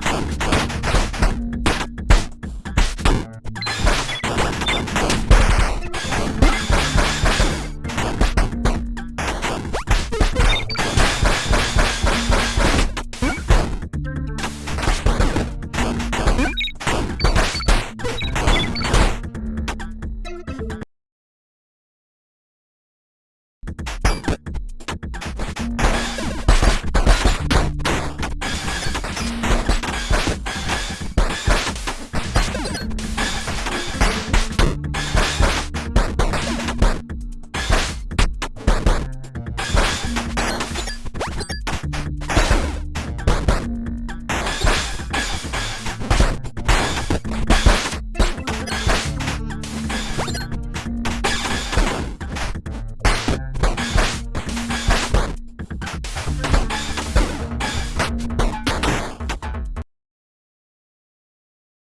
Come,